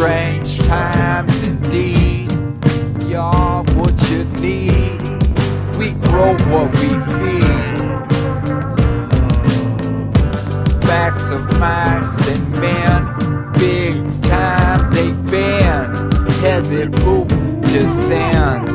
strange times indeed. You're what you need. We grow what we feed. Backs of mice and men, big time they bend. Heavy boot descends.